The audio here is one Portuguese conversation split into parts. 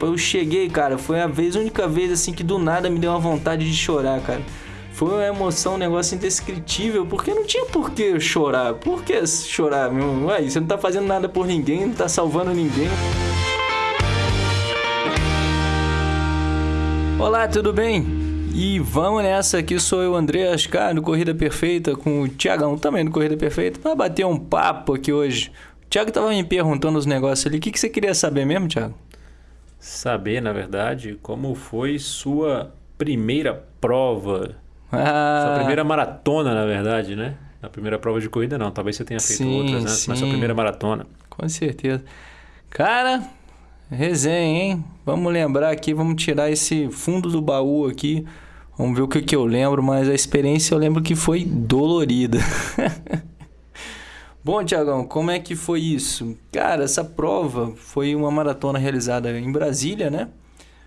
eu cheguei, cara, foi a vez, única vez assim que do nada me deu uma vontade de chorar, cara. Foi uma emoção, um negócio indescritível, porque não tinha por que chorar. Por que chorar, meu? Ué, você não tá fazendo nada por ninguém, não tá salvando ninguém. Olá, tudo bem? E vamos nessa, aqui sou eu, André Ascar, do Corrida Perfeita, com o Tiagão também do Corrida Perfeita, para bater um papo aqui hoje. O Thiago tava me perguntando os negócios ali, o que, que você queria saber mesmo, Thiago? Saber, na verdade, como foi sua primeira prova Ah, Sua primeira maratona, na verdade, né? A primeira prova de corrida não, talvez você tenha feito Sim, outras antes, mas sua sim. primeira maratona. Com certeza. Cara, resenha, hein? Vamos lembrar aqui, vamos tirar esse fundo do baú aqui. Vamos ver o que, que eu lembro, mas a experiência eu lembro que foi dolorida. Bom, Tiagão, como é que foi isso? Cara, essa prova foi uma maratona realizada em Brasília, né?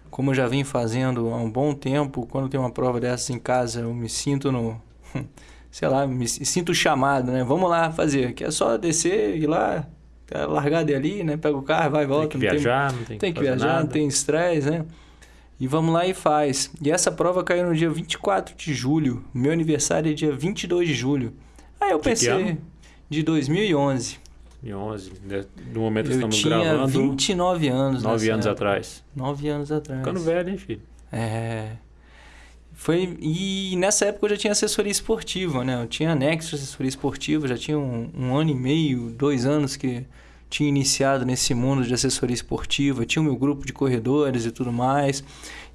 Como eu já vim fazendo há um bom tempo, quando tem uma prova dessas em casa, eu me sinto no. Sei lá, me sinto chamado, né? Vamos lá fazer, que é só descer, ir lá, tá largada ali, né? Pega o carro, vai e volta. tem que viajar, não tem, tem que viajar, nada. não tem estresse, né? E vamos lá e faz. E essa prova caiu no dia 24 de julho. Meu aniversário é dia 22 de julho. Aí eu pensei? De 2011. Em 11, né? no momento eu estamos tinha gravando, 29 anos. 9 nessa anos época. atrás. 9 anos atrás. Ficando velho, hein, filho? É. Foi, e nessa época eu já tinha assessoria esportiva, né? Eu tinha anexo de assessoria esportiva, já tinha um, um ano e meio, dois anos que tinha iniciado nesse mundo de assessoria esportiva, tinha o meu grupo de corredores e tudo mais.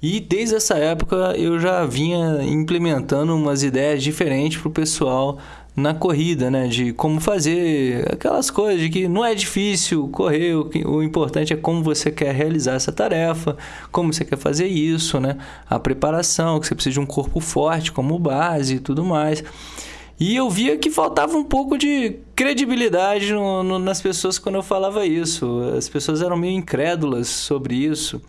E desde essa época eu já vinha implementando umas ideias diferentes para o pessoal na corrida, né? De como fazer aquelas coisas de que não é difícil correr, o, que- o importante é como você quer realizar essa tarefa, como você quer fazer isso, né? A preparação, que você precisa de um corpo forte como base e tudo mais. E eu via que faltava um pouco de credibilidade no- no- nas pessoas quando eu falava isso. As pessoas eram meio incrédulas sobre isso.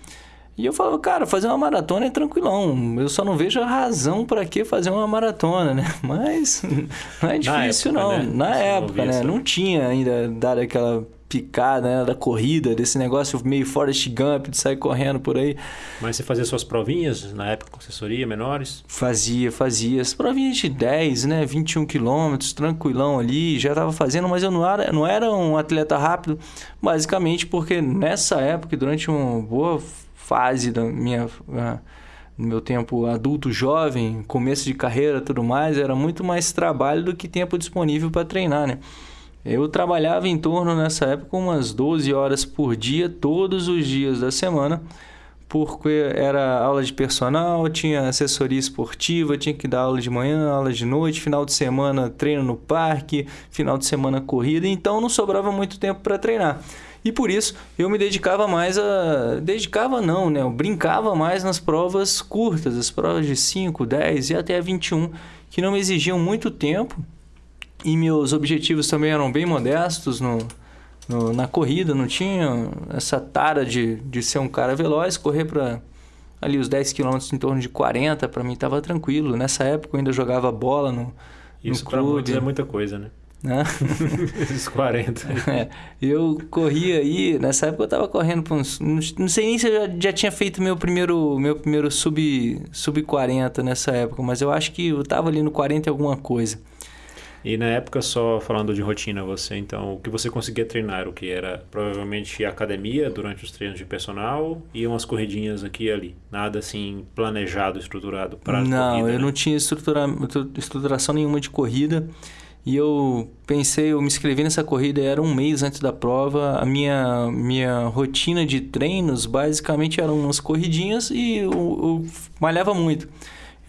E eu falava, cara, fazer uma maratona é tranquilão. Eu só não vejo a razão para que fazer uma maratona, né? Mas não é difícil, época, não. né? Na Você não época, via né? essa- Não tinha ainda dado aquela picada né? da corrida, desse negócio meio Forrest Gump, de sair correndo por aí. Mas você fazia suas provinhas na época com assessoria, menores? Fazia, fazia. As provinhas de 10, né? 21 quilômetros, tranquilão ali, já estava fazendo, mas eu não era, não era um atleta rápido, basicamente porque nessa época, durante uma boa fase da minha. ah, no meu tempo adulto jovem, começo de carreira tudo mais, era muito mais trabalho do que tempo disponível para treinar, né? Eu trabalhava em torno nessa época umas 12 horas por dia, todos os dias da semana, porque era aula de personal, tinha assessoria esportiva, tinha que dar aula de manhã, aula de noite, final de semana treino no parque, final de semana corrida, então não sobrava muito tempo para treinar. E por isso eu me dedicava mais a. Dedicava não, né? Eu brincava mais nas provas curtas, as provas de 5, 10 e até 21, que não me exigiam muito tempo. E meus objetivos também eram bem modestos no, no- na corrida, não tinha essa tara de, de ser um cara veloz, correr para ali os 10 km em torno de 40, para mim estava tranquilo. Nessa época eu ainda jogava bola no, Isso no pra muitos clube. é muita coisa, né? Né? Esses 40. É, eu corria aí, nessa época eu tava correndo pra uns. Não sei nem se eu já, já tinha feito meu primeiro, meu primeiro sub, sub 40 nessa época, mas eu acho que eu tava ali no 40 e alguma coisa. E na época, só falando de rotina, você, então, o que você conseguia treinar? O que era provavelmente academia durante os treinos de personal e umas corridinhas aqui e ali. Nada assim planejado, estruturado para não, corrida, eu né? não tinha estrutura, estruturação nenhuma de corrida. E eu pensei, eu me inscrevi nessa corrida, era um mês antes da prova. A minha, minha rotina de treinos basicamente eram umas corridinhas e eu, eu malhava muito.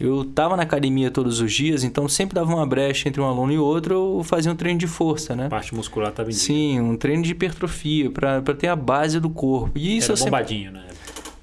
Eu estava na academia todos os dias, então sempre dava uma brecha entre um aluno e outro, eu fazia um treino de força, né? Parte muscular estava em Sim, um treino de hipertrofia, para ter a base do corpo. E isso Era bombadinho, sempre... né?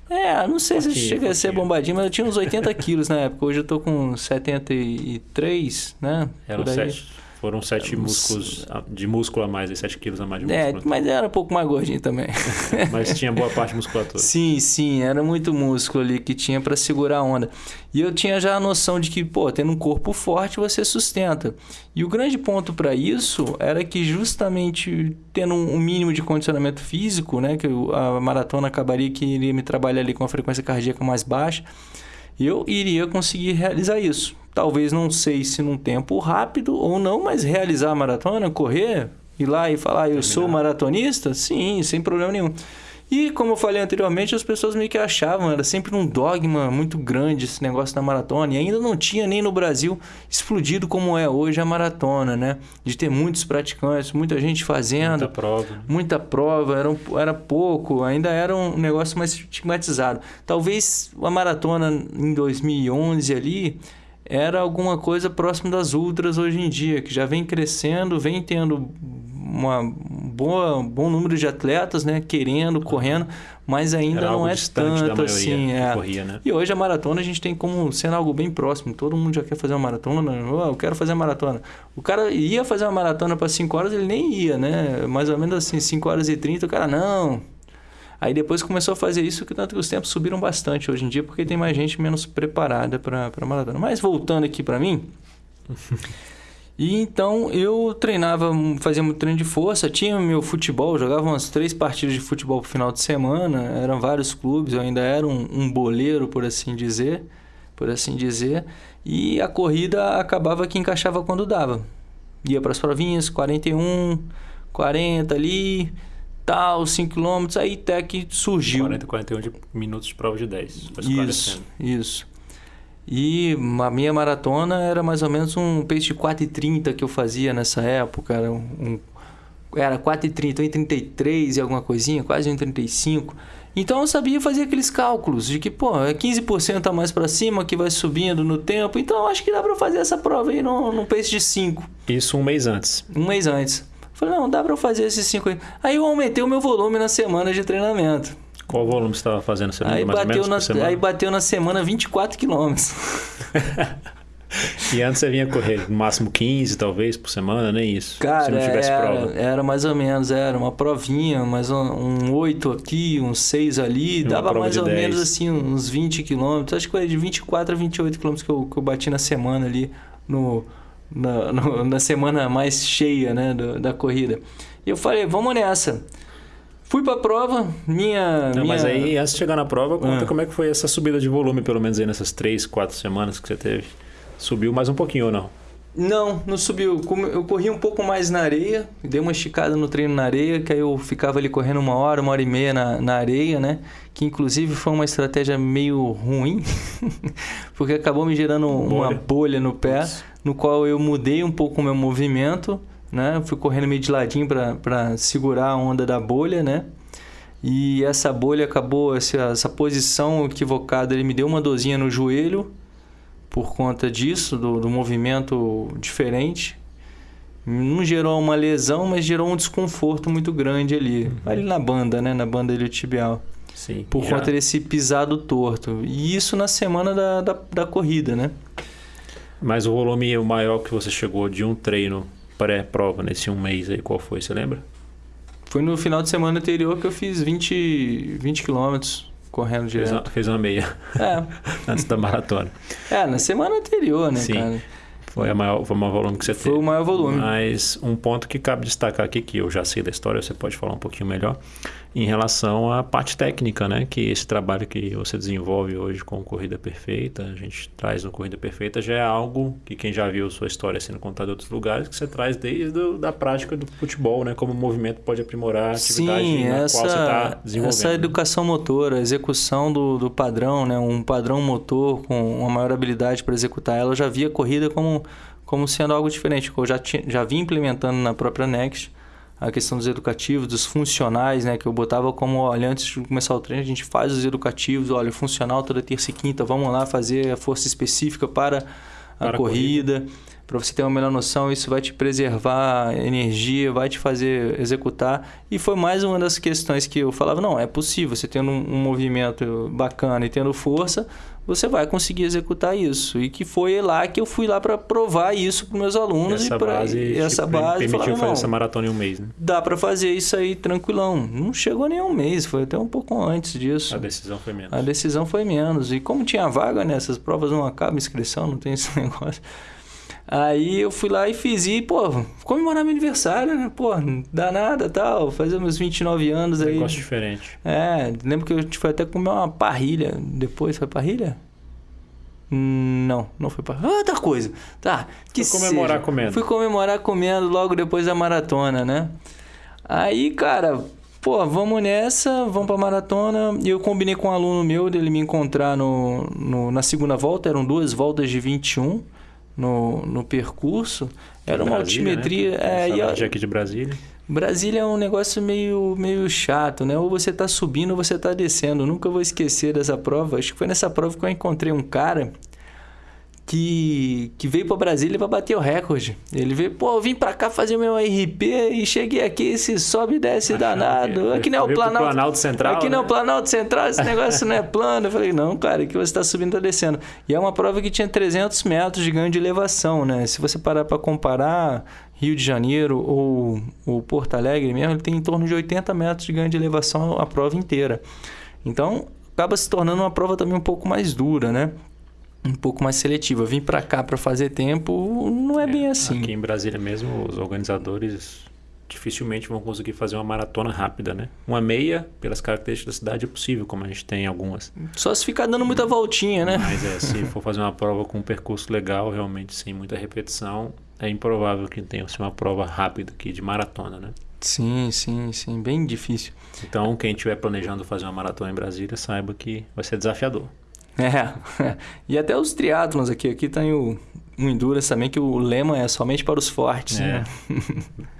É, não sei fortinho, se chega fortinho. a ser bombadinho, mas eu tinha uns 80 quilos na época. Hoje eu tô com 73, né? Era 7, foram 7 é, músculos de músculo a mais, né? 7 quilos a mais de é, músculo. É, mas era um pouco mais gordinho também. mas tinha boa parte musculatura. Sim, sim, era muito músculo ali que tinha para segurar a onda. E eu tinha já a noção de que, pô, tendo um corpo forte você sustenta. E o grande ponto para isso era que justamente tendo um mínimo de condicionamento físico, né, que a maratona acabaria que iria me trabalhar ali com a frequência cardíaca mais baixa, eu iria conseguir realizar isso. Talvez não sei se num tempo rápido ou não, mas realizar a maratona, correr, ir lá e falar, eu sou maratonista? Sim, sem problema nenhum. E como eu falei anteriormente, as pessoas meio que achavam, era sempre um dogma muito grande esse negócio da maratona. E ainda não tinha nem no Brasil explodido como é hoje a maratona, né? De ter muitos praticantes, muita gente fazendo. Muita prova. Muita prova, era, um, era pouco, ainda era um negócio mais estigmatizado. Talvez a maratona em 2011 ali era alguma coisa próximo das ultras hoje em dia, que já vem crescendo, vem tendo uma boa, bom número de atletas, né, querendo, correndo, mas ainda Era não é tanto assim. É. Corria, né? E hoje a maratona a gente tem como sendo algo bem próximo. Todo mundo já quer fazer uma maratona. Oh, eu quero fazer uma maratona. O cara ia fazer uma maratona para 5 horas, ele nem ia, né? Mais ou menos assim, 5 horas e 30, o cara, não. Aí depois começou a fazer isso, que tanto que os tempos subiram bastante hoje em dia, porque tem mais gente menos preparada para maratona. Mas voltando aqui para mim. E então eu treinava, fazia muito treino de força, tinha meu futebol, jogava umas três partidas de futebol pro final de semana, eram vários clubes, eu ainda era um, um boleiro, por assim dizer, por assim dizer, e a corrida acabava que encaixava quando dava. Ia para as provinhas, 41, 40 ali, tal, 5 km, aí até que surgiu. 40, 41 de minutos de prova de 10. Isso, isso. E a minha maratona era mais ou menos um pace de 4,30 que eu fazia nessa época. Era, um, era 4,30, 1,33 e alguma coisinha, quase 1,35. Então eu sabia fazer aqueles cálculos de que, pô, é 15% a mais para cima que vai subindo no tempo. Então acho que dá para fazer essa prova aí num, num pace de 5. Isso um mês antes. Um mês antes. Falei, não, dá para fazer esses 5 aí. Aí eu aumentei o meu volume na semana de treinamento. Qual volume você estava fazendo? Você aí, mais bateu na, aí bateu na semana 24 quilômetros. e antes você vinha correr no máximo 15, talvez, por semana, nem isso. Cara, se não tivesse era, prova. Era mais ou menos, era uma provinha, mais um, um 8 aqui, uns 6 ali. dava mais ou 10. menos assim, uns 20 quilômetros. Acho que foi de 24 a 28 quilômetros que eu, que eu bati na semana ali, no, na, na semana mais cheia né, do, da corrida. E eu falei, vamos nessa. Fui pra prova, minha. Não, minha... Mas aí, antes de chegar na prova, conta ah. como é que foi essa subida de volume, pelo menos aí nessas três, quatro semanas que você teve. Subiu mais um pouquinho ou não? Não, não subiu. Eu corri um pouco mais na areia, dei uma esticada no treino na areia, que aí eu ficava ali correndo uma hora, uma hora e meia na, na areia, né? Que inclusive foi uma estratégia meio ruim, porque acabou me gerando bolha. uma bolha no pé. No qual eu mudei um pouco o meu movimento né? Fui correndo meio de ladinho para segurar a onda da bolha, né? E essa bolha acabou, essa, essa posição equivocada, ele me deu uma dorzinha no joelho por conta disso, do, do movimento diferente. Não gerou uma lesão, mas gerou um desconforto muito grande ali. Uhum. Ali na banda, né? Na banda iliotibial. Sim. Por já. conta desse pisado torto. E isso na semana da, da, da corrida, né? Mas o volume maior que você chegou de um treino pré-prova nesse um mês aí, qual foi? Você lembra? Foi no final de semana anterior que eu fiz 20, 20 quilômetros correndo direto. Fez uma, fez uma meia. É. Antes da maratona. É, na semana anterior, né, Sim. cara? Foi, a maior, foi o maior volume que você Foi teve. o maior volume. Mas um ponto que cabe destacar aqui, que eu já sei da história, você pode falar um pouquinho melhor, em relação à parte técnica, né? Que esse trabalho que você desenvolve hoje com Corrida Perfeita, a gente traz no Corrida Perfeita, já é algo que quem já viu sua história sendo contada em outros lugares, que você traz desde a da prática do futebol, né? Como o movimento pode aprimorar a atividade Sim, na essa, qual você está desenvolvendo. Essa educação motora, a execução do, do padrão, né? Um padrão motor com uma maior habilidade para executar ela, eu já via a corrida como como sendo algo diferente, que eu já, tinha, já vim implementando na própria Next, a questão dos educativos, dos funcionais, né? Que eu botava como, olha, antes de começar o treino, a gente faz os educativos, olha, funcional toda terça e quinta, vamos lá fazer a força específica para a, para corrida. corrida. Para você ter uma melhor noção, isso vai te preservar energia, vai te fazer executar. E foi mais uma das questões que eu falava, não, é possível, você tendo um, um movimento bacana e tendo força, você vai conseguir executar isso. E que foi lá que eu fui lá para provar isso para meus alunos essa e para base, essa tipo, base permitiu falaram, fazer não, essa maratona em um mês, né? Dá para fazer isso aí tranquilão. Não chegou nem um mês, foi até um pouco antes disso. A decisão foi menos. A decisão foi menos. E como tinha vaga nessas provas, não acaba inscrição, não tem esse negócio. Aí eu fui lá e fiz e, pô, comemorar meu aniversário, né? Pô, dá nada tal, fazer meus 29 anos Um aí. negócio diferente. É, lembro que a gente foi até comer uma parrilha depois. Foi parrilha? Não, não foi parrilha. Outra coisa. Tá, que Foi comemorar seja. comendo. Fui comemorar comendo logo depois da maratona, né? Aí, cara, pô, vamos nessa, vamos pra maratona. E eu combinei com um aluno meu dele me encontrar no, no- na segunda volta, eram duas voltas de 21 no, no percurso. Era uma Brasília, altimetria. Né? é, e, aqui de Brasília. Brasília é um negócio meio, meio chato, né? Ou você tá subindo ou você tá descendo. Eu nunca vou esquecer dessa prova. Acho que foi nessa prova que eu encontrei um cara que, que veio para Brasília para bater o recorde. Ele veio, pô, eu vim para cá fazer meu RP e cheguei aqui, esse sobe e desce Achando danado. que- Aqui não é o Planalto. Planalto Central, Aqui não é o né? Planalto Central, esse negócio não é plano. Eu falei, não, cara, aqui você está subindo e está descendo. E é uma prova que tinha 300 metros de ganho de elevação, né? Se você parar para comparar Rio de Janeiro ou, ou Porto Alegre mesmo, ele tem em torno de 80 metros de ganho de elevação a prova inteira. Então, acaba se tornando uma prova também um pouco mais dura, né? Um pouco mais seletiva. Vim para cá para fazer tempo não é, bem assim. Aqui em Brasília mesmo, os organizadores dificilmente vão conseguir fazer uma maratona rápida, né? Uma meia, pelas características da cidade, é possível, como a gente tem algumas. Só se ficar dando muita voltinha, né? Mas é, se for fazer uma prova com um percurso legal, realmente sem muita repetição, é improvável que tenha assim, uma prova rápida aqui de maratona, né? Sim, sim, sim. Bem difícil. Então, quem estiver planejando fazer uma maratona em Brasília, saiba que vai ser desafiador. É. E até os triatlons aqui. Aqui tem o, o Endurance também, que o lema é somente para os fortes. É. Né?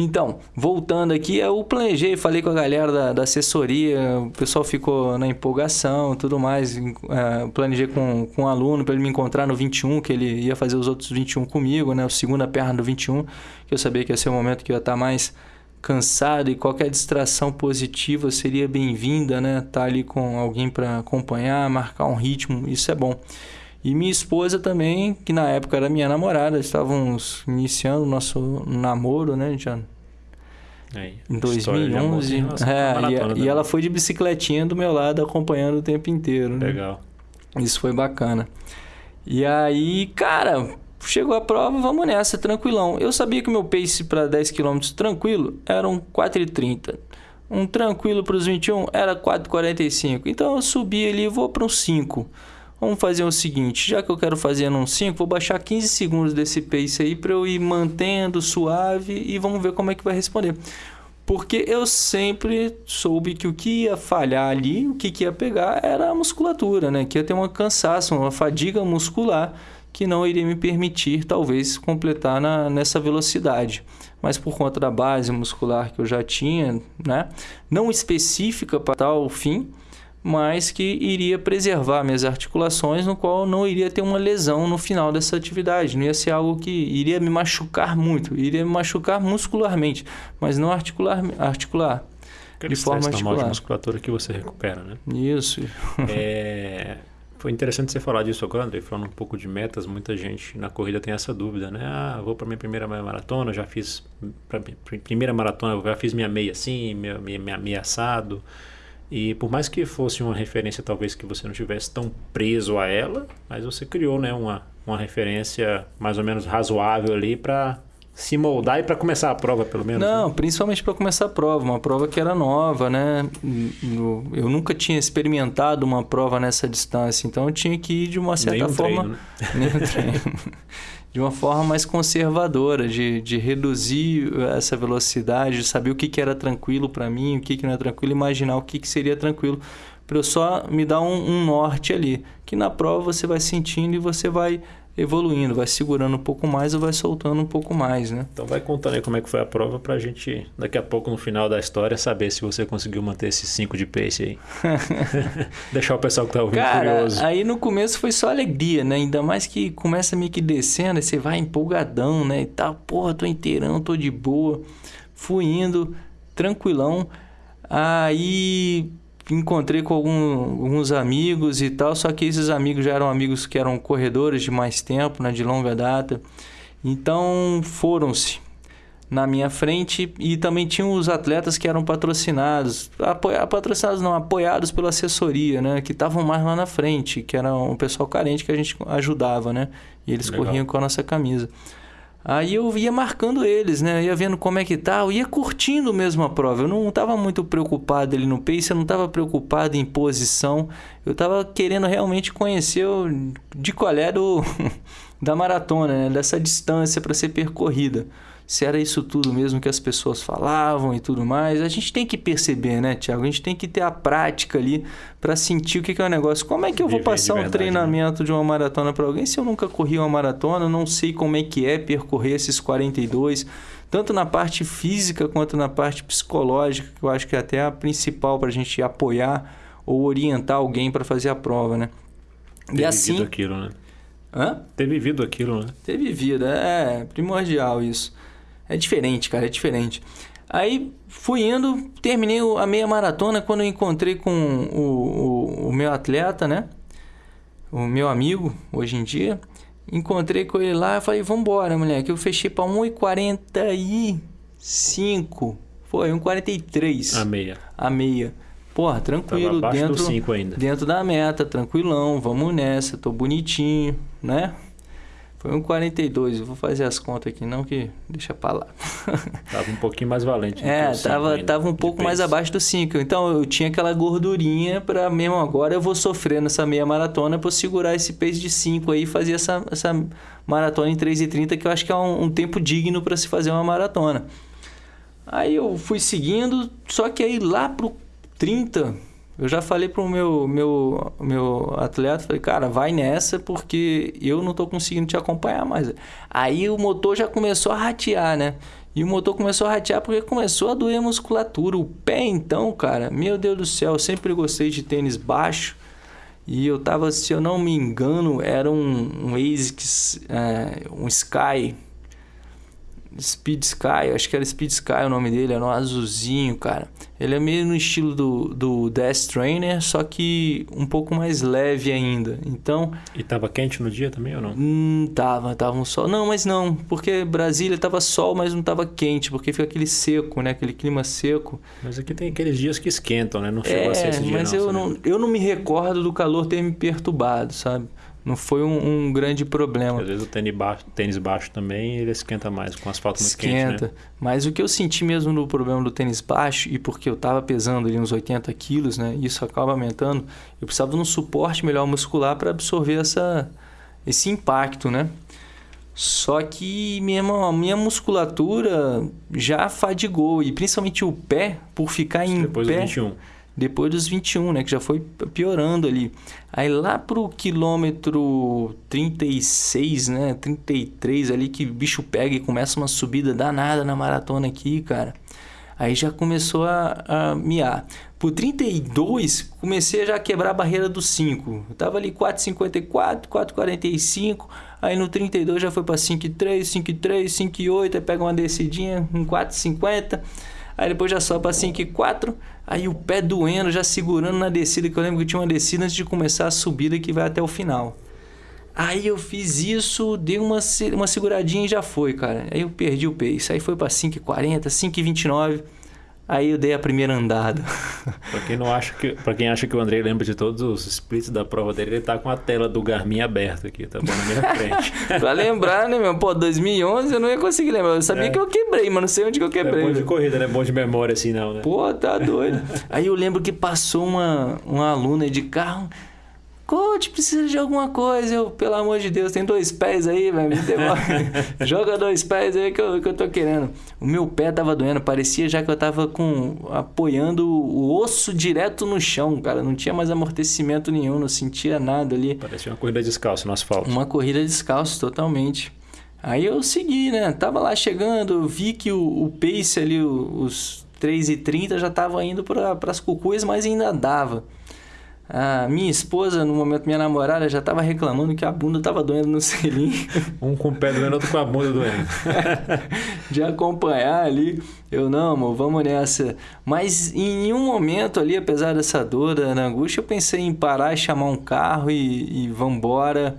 Então, voltando aqui, eu planejei, falei com a galera da, da assessoria, o pessoal ficou na empolgação e tudo mais. É, planejei com, com um aluno para ele me encontrar no 21, que ele ia fazer os outros 21 comigo, né? O segunda perna do 21, que eu sabia que ia ser o momento que eu ia estar mais cansado e qualquer distração positiva seria bem-vinda, né? Tá ali com alguém para acompanhar, marcar um ritmo, isso é bom. E minha esposa também, que na época era minha namorada, estávamos iniciando o nosso namoro, né? Já Aí, em história de amor 2011. sem relação com a É, e, e ela foi de bicicletinha do meu lado acompanhando o tempo inteiro. Né? Legal. Isso foi bacana. E aí, cara, chegou a prova, vamos nessa, tranquilão. Eu sabia que o meu pace para 10 km tranquilo era um 4,30. Um tranquilo para os 21 era 4,45. Então eu subi ali e vou para um 5. Vamos fazer o seguinte, já que eu quero fazer num 5, vou baixar 15 segundos desse pace aí para eu ir mantendo suave e vamos ver como é que vai responder. Porque eu sempre soube que o que ia falhar ali, o que, que ia pegar era a musculatura, né? Que ia ter um cansaço, uma fadiga muscular que não iria me permitir, talvez, completar na, nessa velocidade. Mas por conta da base muscular que eu já tinha, né? Não específica para tal fim, mas que iria preservar minhas articulações, no qual não iria ter uma lesão no final dessa atividade. Não ia ser algo que iria me machucar muito, iria me machucar muscularmente, mas não articular. articular. Aquele De forma normal de articular. musculatura que você recupera, né? Isso. É, Foi interessante você falar disso agora, André, falando um pouco de metas. Muita gente na corrida tem essa dúvida, né? Ah, vou para minha primeira maratona, já fiz para primeira maratona, já fiz minha meia assim, minha, minha, minha assado. E por mais que fosse uma referência, talvez que você não tivesse tão preso a ela, mas você criou, né, uma, uma referência mais ou menos razoável ali para se moldar e para começar a prova, pelo menos. né? Não, principalmente para começar a prova, uma prova que era nova, né? Eu nunca tinha experimentado uma prova nessa distância, então eu tinha que ir de uma certa Nenhum forma. treino, né? Treino. De uma forma mais conservadora, de, de reduzir essa velocidade, de saber o que, que era tranquilo para mim, o que, que não é tranquilo, imaginar o que, que seria tranquilo, para eu só me dar um, um norte ali. Que na prova você vai sentindo e você vai evoluindo, vai segurando um pouco mais ou vai soltando um pouco mais, né? Então vai contando aí como é que foi a prova pra gente, daqui a pouco no final da história, saber se você conseguiu manter esses 5 de pace aí. Deixar o pessoal que tá ouvindo Cara, curioso. aí no começo foi só alegria, né? Ainda mais que começa meio que descendo, aí você vai empolgadão, né? E tal, porra, tô inteirão, tô de boa. Fui indo, tranquilão. Aí encontrei com algum, alguns amigos e tal, só que esses amigos já eram amigos que eram corredores de mais tempo, né, de longa data. Então foram-se na minha frente e também tinham os atletas que eram patrocinados, apoia, patrocinados não, apoiados pela assessoria, né, que estavam mais lá na frente, que era um pessoal carente que a gente ajudava, né, e eles Legal. corriam com a nossa camisa. Aí eu ia marcando eles, né? Ia vendo como é que tá, eu ia curtindo mesmo a prova. Eu não estava muito preocupado ali no pace, eu não estava preocupado em posição. Eu estava querendo realmente conhecer o, de qual era o, da maratona, né? Dessa distância para ser percorrida. Se era isso tudo mesmo que as pessoas falavam e tudo mais. A gente tem que perceber, né, Tiago? A gente tem que ter a prática ali para sentir o que é o negócio. Como é que eu vou passar um verdade, né? treinamento de uma maratona para alguém se eu nunca corri uma maratona, não sei como é que é percorrer esses 42, tanto na parte física quanto na parte psicológica, que eu acho que é até a principal para a gente apoiar ou orientar alguém para fazer a prova, né? Ter e assim, vivido aquilo, né? hã? Ter vivido aquilo, né? Ter vivido, é primordial isso. É diferente, cara, é diferente. Aí fui indo, terminei a meia maratona quando eu encontrei com o, o, o meu atleta, né? O meu amigo, hoje em dia. Encontrei com ele lá e falei, vambora, moleque. Eu fechei pra 1,45. Foi, 1,43 A meia. a meia. Porra, tranquilo, dentro, do 5 ainda. dentro da meta, tranquilão, vamos nessa, tô bonitinho, né? Foi um 42, eu vou fazer as contas aqui não, que deixa pra lá. Tava um pouquinho mais valente. É, que o cinco tava, ainda, tava um pouco mais abaixo do 5. Então eu tinha aquela gordurinha pra mesmo agora eu vou sofrer nessa meia maratona pra eu segurar esse pace de 5 aí e fazer essa, essa maratona em 3,30, que eu acho que é um, um tempo digno pra se fazer uma maratona. Aí eu fui seguindo, só que aí lá pro 30, eu já falei pro meu, meu, meu atleta, falei, cara, vai nessa porque eu não tô conseguindo te acompanhar mais. Aí o motor já começou a ratear, né? E o motor começou a ratear porque começou a doer a musculatura. O pé, então, cara, meu Deus do céu, eu sempre gostei de tênis baixo. E eu tava, se eu não me engano, era um, um ASICS, é, um Sky, Speed Sky, acho que era Speed Sky o nome dele, era um azulzinho, cara. Ele é meio no estilo do, do Death Trainer, só que um pouco mais leve ainda. Então, E tava quente no dia também ou não? hum, tava, tava um sol. Não, mas não, porque Brasília tava sol, mas não tava quente, porque fica aquele seco, né? Aquele clima seco. Mas aqui tem aqueles dias que esquentam, né? Não chegou a ser É, esse dia mas não, eu sabe? não, eu não me recordo do calor ter me perturbado, sabe? Não foi um, um grande problema. Às vezes o tênis baixo, tênis baixo também, ele esquenta mais, com asfalto muito Esquenta. quente, né? Mas o que eu senti mesmo no problema do tênis baixo, e porque eu tava pesando ali uns 80 quilos, né? Isso acaba aumentando. Eu precisava de um suporte melhor muscular para absorver essa, esse impacto, né? Só que minha, a minha musculatura já fadigou, e principalmente o pé, por ficar em Depois do pé um. 21. Depois dos 21, né? Que já foi piorando ali. Aí lá pro quilômetro 36, né? 33 ali que o bicho pega e começa uma subida danada na maratona aqui, cara. Aí já começou a, a miar. Por 32, comecei a já quebrar a barreira dos 5. Eu tava ali 4,54, 4,45. Aí no 32 já foi para 5,3, 5,3, 5,8. Aí pega uma descidinha em 4,50. Aí depois já sobe para 5,4. Aí o pé doendo, já segurando na descida. Que eu lembro que tinha uma descida antes de começar a subida que vai até o final. Aí eu fiz isso, dei uma, uma seguradinha e já foi, cara. Aí eu perdi o pace. Aí foi pra 5,40, 5,29. Aí eu dei a primeira andada. Pra quem, não acha que, pra quem acha que o Andrei lembra de todos os splits da prova dele, ele tá com a tela do Garmin aberta aqui, tá bom na minha frente. pra lembrar, né, meu? Pô, 2011 eu não ia conseguir lembrar. Eu sabia É. que eu quebrei, mas não sei onde que eu É quebrei. bom de corrida, né? Bom de memória assim não, né? Pô, tá doido. Aí eu lembro que passou uma, uma aluna de carro coach, precisa de alguma coisa. Eu, pelo amor de Deus, tem dois pés aí, velho. Joga dois pés aí que eu, que eu tô querendo. O meu pé tava doendo, parecia já que eu tava com apoiando o osso direto no chão, cara. Não tinha mais amortecimento nenhum, não sentia nada ali. Parecia uma corrida descalço no asfalto. Uma corrida descalço, totalmente. Aí eu segui, né? Tava lá chegando, vi que o, o pace ali, os 3,30 já tava indo para as cucuias, mas ainda dava. A minha esposa, no momento minha namorada, já estava reclamando que a bunda estava doendo no selim. Um com o pé doendo, outro com a bunda doendo. de acompanhar ali. Eu, não, amor, vamos nessa. Mas em nenhum momento ali, apesar dessa dor, da angústia, eu pensei em parar e chamar um carro e, e vambora.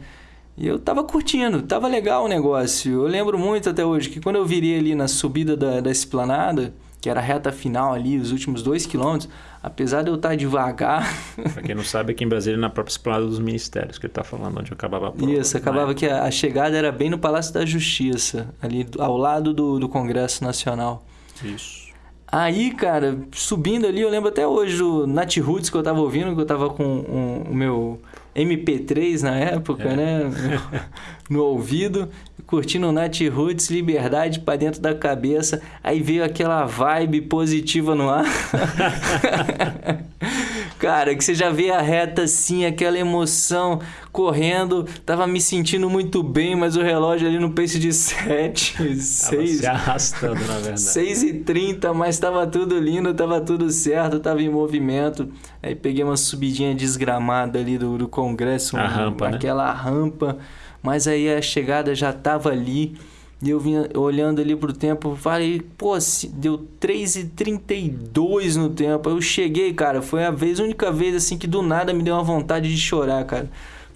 E eu tava curtindo, tava legal o negócio. Eu lembro muito até hoje que quando eu virei ali na subida da, da esplanada, que era a reta final ali, os últimos dois quilômetros, apesar de eu estar devagar. Para quem não sabe, aqui em Brasília, na própria esplanada dos ministérios, que ele está falando, onde acabava a prova. Isso, acabava que a, a, chegada era bem no Palácio da Justiça, ali ao lado do, do Congresso Nacional. Isso. Aí, cara, subindo ali, eu lembro até hoje do Nat Roots que eu tava ouvindo, que eu tava com um, o meu MP3 na época, é. né? no ouvido, curtindo o Nat Roots, liberdade para dentro da cabeça. Aí veio aquela vibe positiva no ar. Cara, que você já vê a reta assim, aquela emoção correndo. Tava me sentindo muito bem, mas o relógio ali no pace de 7, 6. se arrastando, na verdade. 6 e 30, mas tava tudo lindo, tava tudo certo, tava em movimento. Aí peguei uma subidinha desgramada ali do, do congresso. A um, rampa, né? Aquela né? rampa. Mas aí a chegada já tava ali. E eu vinha olhando ali pro tempo, falei, pô, deu 3h32 no tempo. Eu cheguei, cara, foi a vez, a única vez assim que do nada me deu uma vontade de chorar, cara.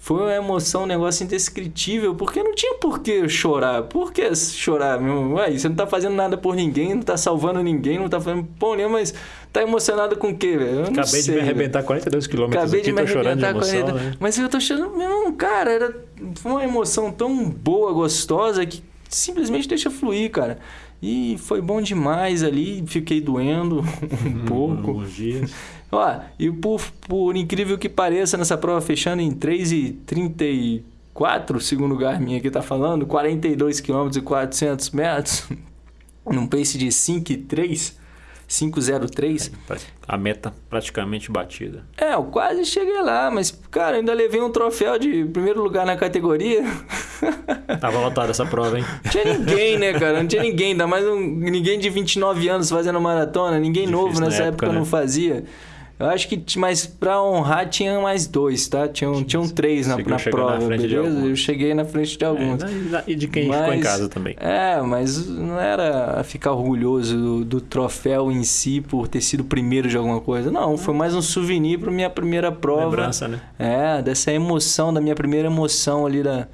Foi uma emoção, um negócio indescritível, porque não tinha por que chorar. Por que chorar, meu? Ué, você não tá fazendo nada por ninguém, não tá salvando ninguém, não tá fazendo pô nenhum, mas tá emocionado com o quê, velho? Acabei sei, de me arrebentar véio. 42 quilômetros Acabei aqui, de me tô chorando de emoção, 40... né? Mas eu tô chorando, meu, cara, era foi uma emoção tão boa, gostosa, que simplesmente deixa fluir, cara. E foi bom demais ali, fiquei doendo um pouco. Alguns dias. Ó, e por, por incrível que pareça, nessa prova fechando em 3,34, segundo o Garmin aqui tá falando, 42 km e 400 metros, num pace de 5,3 503. A meta praticamente batida. É, eu quase cheguei lá, mas, cara, ainda levei um troféu de primeiro lugar na categoria. Tava lotada essa prova, hein? Não tinha ninguém, né, cara? Não tinha ninguém, ainda mais um, ninguém de 29 anos fazendo maratona, ninguém Difícil novo nessa época, época né? não fazia. Eu acho que, mas pra honrar, tinha mais dois, tá? Tinham, tinham três na, na prova, na beleza? Eu cheguei na frente de alguns. É, e de quem mas, ficou em casa também. É, mas não era ficar orgulhoso do, do, troféu em si por ter sido primeiro de alguma coisa. Não, foi mais um souvenir pra minha primeira prova. Lembrança, né? É, dessa emoção, da minha primeira emoção ali da,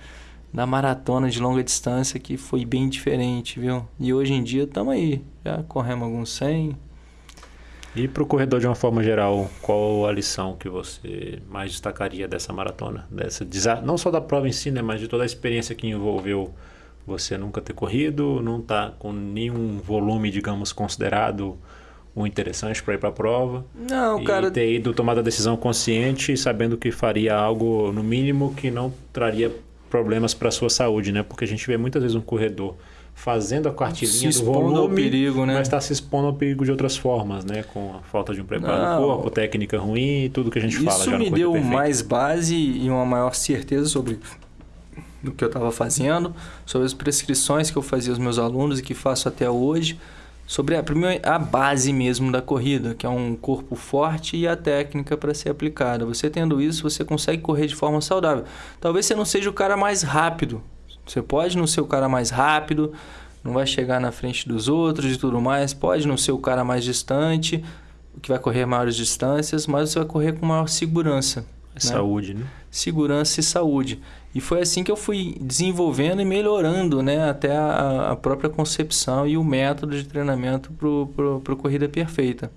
da maratona de longa distância, que foi bem diferente, viu? E hoje em dia estamos aí. Já corremos alguns 100, e para o corredor de uma forma geral, qual a lição que você mais destacaria dessa maratona? Dessa, não só da prova em si, né, mas de toda a experiência que envolveu você nunca ter corrido, não tá com nenhum volume, digamos, considerado o interessante para ir para a prova. Não, e cara. ter ido tomado a decisão consciente, sabendo que faria algo no mínimo que não traria problemas para a sua saúde, né? Porque a gente vê muitas vezes um corredor fazendo a cartilinha do volume, ao perigo, né? mas está se expondo ao perigo de outras formas, né? Com a falta de um preparo Não, do corpo, técnica ruim e tudo que a gente isso fala. Isso me deu perfeito. mais base e uma maior certeza sobre o que eu estava fazendo, sobre as prescrições que eu fazia aos meus alunos e que faço até hoje, sobre a, primeira, a base mesmo da corrida, que é um corpo forte e a técnica para ser aplicada. Você tendo isso, você consegue correr de forma saudável. Talvez você não seja o cara mais rápido, você pode não ser o cara mais rápido, não vai chegar na frente dos outros e tudo mais, pode não ser o cara mais distante, que vai correr maiores distâncias, mas você vai correr com maior segurança. Né? Saúde, né? Segurança e saúde. E foi assim que eu fui desenvolvendo e melhorando né, até a, a própria concepção e o método de treinamento para a corrida perfeita.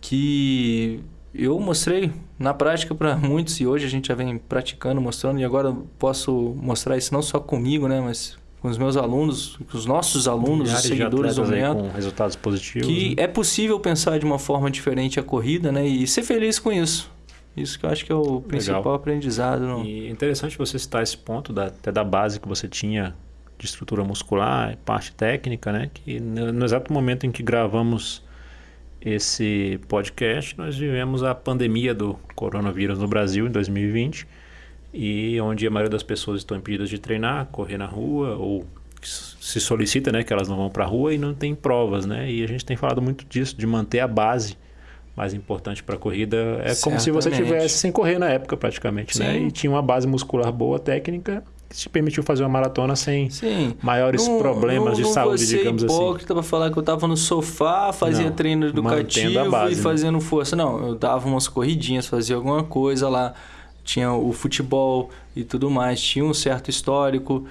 Que eu mostrei na prática para muitos e hoje a gente já vem praticando, mostrando e agora posso mostrar isso não só comigo, né, mas com os meus alunos, com os nossos alunos, Milhares os seguidores do método, com resultados positivos. Que né? é possível pensar de uma forma diferente a corrida, né, e ser feliz com isso. Isso que eu acho que é o principal Legal. aprendizado. No... E interessante você citar esse ponto da, até da base que você tinha de estrutura muscular, parte técnica, né? Que no, no exato momento em que gravamos esse podcast, nós vivemos a pandemia do coronavírus no Brasil em 2020 e onde a maioria das pessoas estão impedidas de treinar, correr na rua ou se solicita, né, que elas não vão para a rua e não tem provas, né? E a gente tem falado muito disso, de manter a base mais importante para a corrida. É como se você Certamente. tivesse sem correr na época, praticamente, né? E tinha uma base muscular boa, técnica, te permitiu fazer uma maratona sem Sim. maiores Não- problemas de não saúde, digamos assim. hipócrita pra falar que eu tava no sofá, fazia Não, treino educativo base, e né? fazendo força. Não, eu dava umas corridinhas, fazia alguma coisa lá. Tinha o futebol e tudo mais, tinha um certo histórico.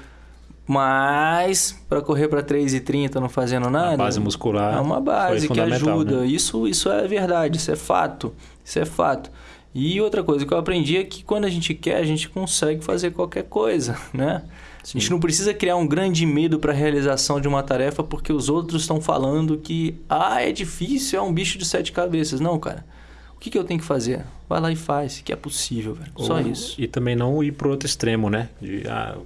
Mas para correr para 3,30 não fazendo nada. A base muscular É uma base que ajuda. né? Isso, isso é verdade, isso é fato. Isso é fato. E outra coisa que eu aprendi é que quando a gente quer, a gente consegue fazer qualquer coisa, né? A gente não precisa criar um grande medo para a realização de uma tarefa porque os outros estão falando que ah, é difícil, é um bicho de sete cabeças. Não, cara. O que, que eu tenho que fazer? Vai lá e faz, que é possível, velho. Só Ou- isso. E também não ir pro outro extremo, né? De, ah,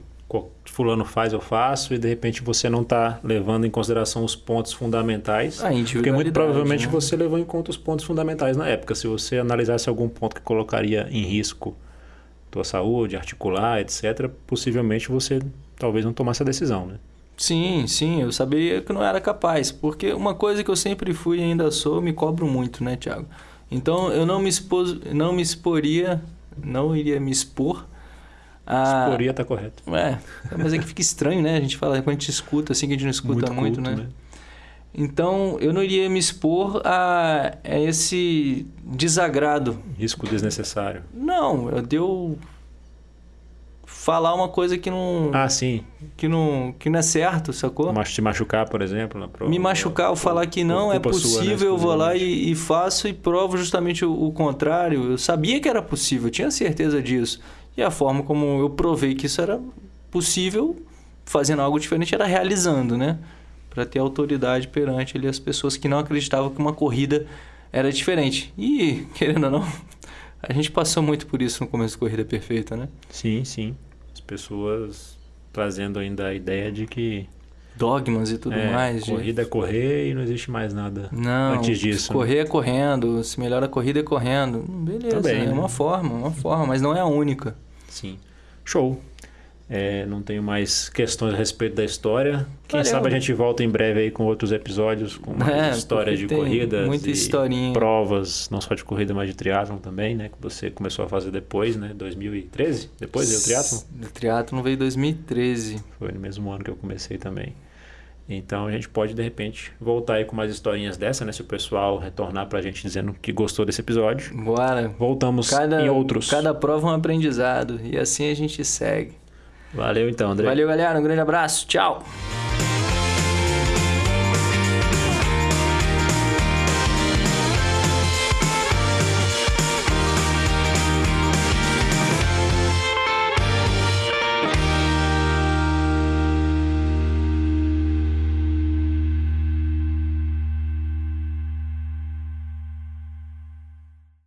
fulano faz, eu faço, e de repente você não está levando em consideração os pontos fundamentais. A Porque muito provavelmente né? você levou em conta os pontos fundamentais na época. Se você analisasse algum ponto que colocaria em risco tua saúde, articular, etc., possivelmente você talvez não tomasse a decisão, né? Sim, sim, eu sabia que não era capaz, porque uma coisa que eu sempre fui e ainda sou, me cobro muito, né, Thiago? Então eu não me expus, não me exporia, não iria me expor a Exporia tá correto. É, mas é que fica estranho, né? A gente fala quando a gente escuta assim que a gente não escuta muito, culto, né? Então, eu não iria me expor a, a esse desagrado. Risco desnecessário. Não, eu deu falar uma coisa que não Ah, sim. que não que não é certo, sacou? Mas te machucar, por exemplo. na prova, me machucar ou falar que não é culpa sua, né, possível, eu vou lá e, e faço e provo justamente o, o contrário. Eu sabia que era possível, eu tinha certeza disso. E a forma como eu provei que isso era possível, fazendo algo diferente, era realizando, né? Para ter autoridade perante ali as pessoas que não acreditavam que uma corrida era diferente. E, querendo ou não, a gente passou muito por isso no começo da Corrida Perfeita, né? Sim, sim. As pessoas trazendo ainda a ideia de que Dogmas e tudo é, mais. de- corrida é correr e não existe mais nada Não, antes disso. né? correr é correndo, se melhor a corrida é correndo. Beleza, Também, é né? uma forma, uma forma, mas não é a única. Sim. Show. É, não tenho mais questões a respeito da história. Quem Valeu. sabe a gente volta em breve aí com outros episódios, com mais É, histórias de corridas muita historinha. provas, não só de corrida, mas de triatlon também, né? Que você começou a fazer depois, né? 2013? Depois deu triatlon? O triatlon veio em 2013. Foi no mesmo ano que eu comecei também. Então a gente pode, de repente, voltar aí com mais historinhas dessa, né? Se o pessoal retornar pra gente dizendo que gostou desse episódio. Bora. Voltamos Cada, em outros. cada prova é um aprendizado. E assim a gente segue. Valeu então, André. Valeu, galera. Um grande abraço. Tchau.